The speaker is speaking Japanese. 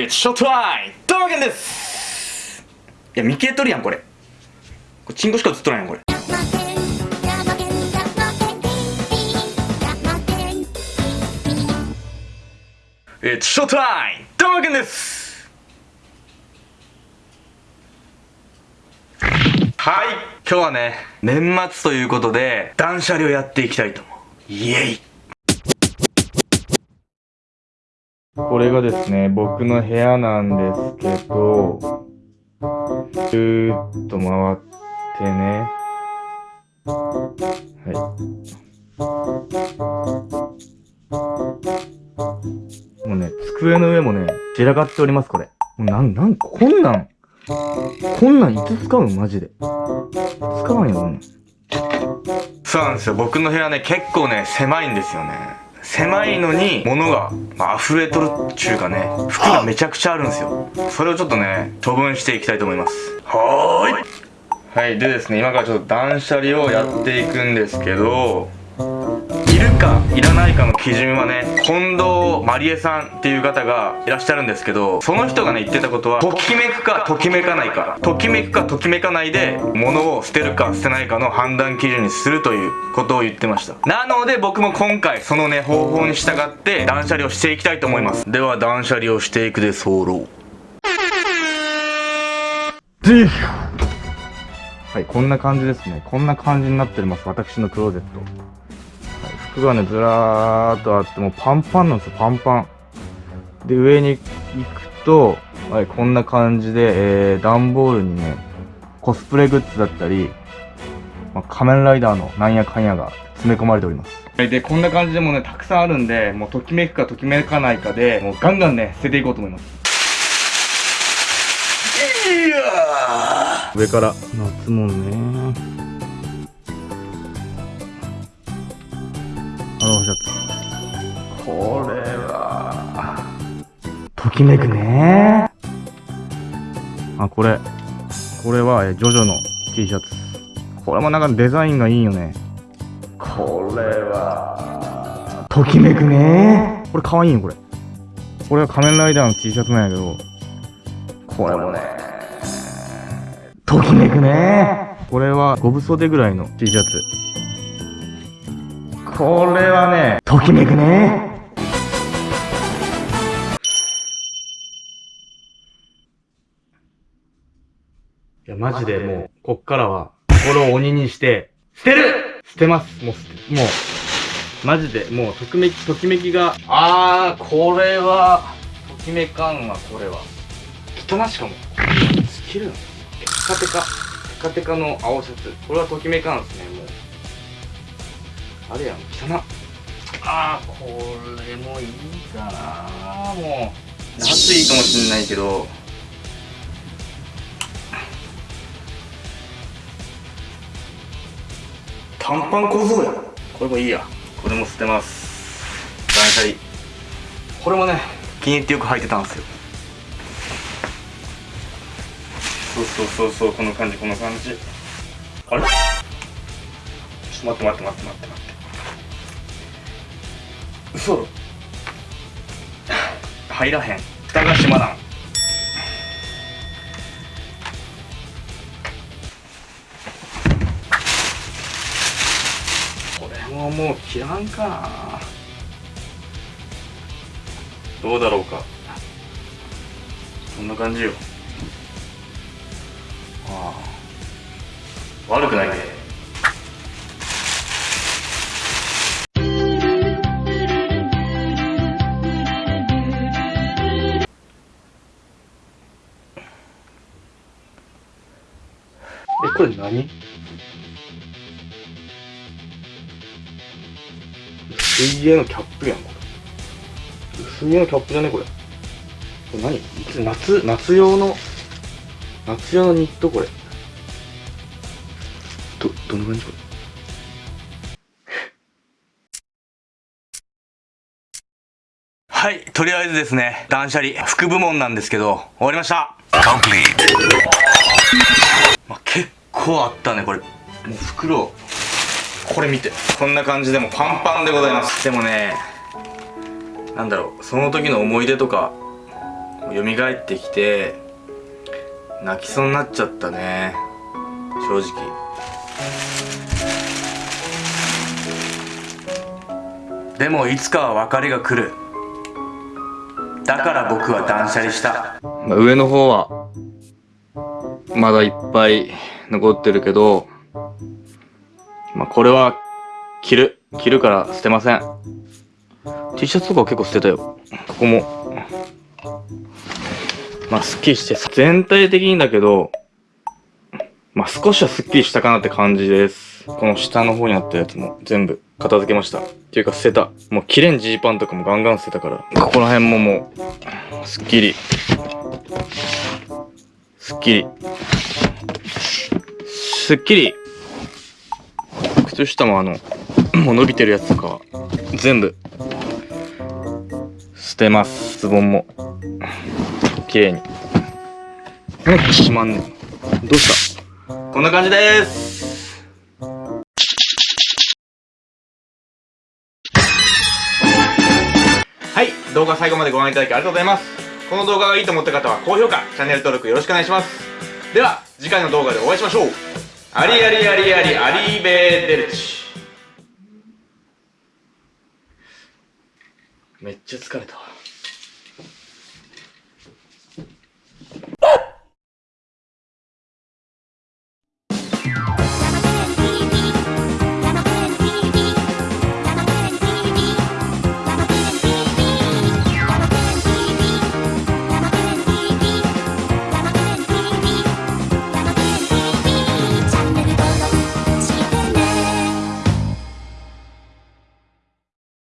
It's show time! どうもけんですいや、見切れとるやん、これ。これ、チンコしか映っとらんやん、これ。It's show time! どうもけんですはい、今日はね、年末ということで、断捨離をやっていきたいと思う。イエイこれがですね、僕の部屋なんですけど、ぐーっと回ってね。はい。もうね、机の上もね、散らかっております、これ。もうなん、なん、こんなん、こんなんいつ使うのマジで。使わんよ、こんなん。そうなんですよ。僕の部屋ね、結構ね、狭いんですよね。狭いのに物が、まあ、溢れとるっちゅうかね服がめちゃくちゃあるんですよ。それをちょっとね処分していきたいと思います。はーい。はい。でですね今からちょっと断捨離をやっていくんですけどかいらないかの基準はね近藤まりえさんっていう方がいらっしゃるんですけどその人がね言ってたことはときめくかときめかないか。ときめくかときめかないで物を捨てるか捨てないかの判断基準にするということを言ってました。なので僕も今回そのね方法に従って断捨離をしていきたいと思います。では断捨離をしていくで候はいこんな感じですね。こんな感じになってます。私のクローゼット服がね、ずらーっとあって、もうパンパンなんですよ、パンパン。で、上に行くと、はい、こんな感じで、えー、段ボールにね、コスプレグッズだったり、まあ、仮面ライダーのなんやかんやが詰め込まれております。で、こんな感じでもね、たくさんあるんで、もうときめくかときめかないかで、もうガンガンね、捨てていこうと思います。いや上から夏もんねこれはときめくねあこれ。これはジョジョの T シャツ。これもなんかデザインがいいよね。これはときめくね。これかわいいよこれ。これは仮面ライダーの T シャツなんやけど。これもね。ときめくね。これは5分袖ぐらいの T シャツこれはね、ときめくね。いや、マジでもう、こっからは、心を鬼にして、捨てる捨てます。もう捨て、もう、マジで、もう、ときめき、ときめきが、あー、これは、ときめかんわ、これは。汚しかも。スキルテカテカ、テカテカの青シャツ。これはときめかんすね、もう。あれやん。汚ああこれもいいかな。もう夏いいかもしんないけど。短パン小僧や。これもいいや。これも捨てます。断捨離。これもね気に入ってよく履いてたんですよ。そうそうそうそうこの感じこの感じ。あれ？ちょっと待って待って待って待って待って嘘入らへん。蓋が閉まらん。これももう切らんか。などうだろうか。こんな感じよ。ああ。悪くないね。これ何？水泳のキャップやん、これ。水泳のキャップじゃねこれ。これ何？夏、夏用の、夏用のニットこれ。ど、どんな感じこれ？はい、とりあえずですね、断捨離、副部門なんですけど、終わりました。構あったねこれ。もう袋。これ見て。こんな感じでもパンパンでございます。でもねなんだろう。その時の思い出とか蘇ってきて泣きそうになっちゃったね。正直。でもいつかは別れが来る。だから僕は断捨離した、上の方はまだいっぱい残ってるけどまあこれは着る。着るから捨てません。T シャツとかは結構捨てたよ。ここも。まあすっきりして全体的にだけどまあ少しはすっきりしたかなって感じです。この下の方にあったやつも全部片付けました。っていうか捨てた。もう切れんジーパンとかもガンガン捨てたから。ここら辺ももうすっきりすっきりすっきり。靴下もあの もう伸びてるやつとかは全部。捨てます。ズボンも。綺麗に。なんかしまんねん。どうした？こんな感じです。はい。動画最後までご覧いただきありがとうございます。この動画がいいと思った方は高評価チャンネル登録よろしくお願いします。では次回の動画でお会いしましょう。ありありありありアリーベーデルチ。めっちゃ疲れた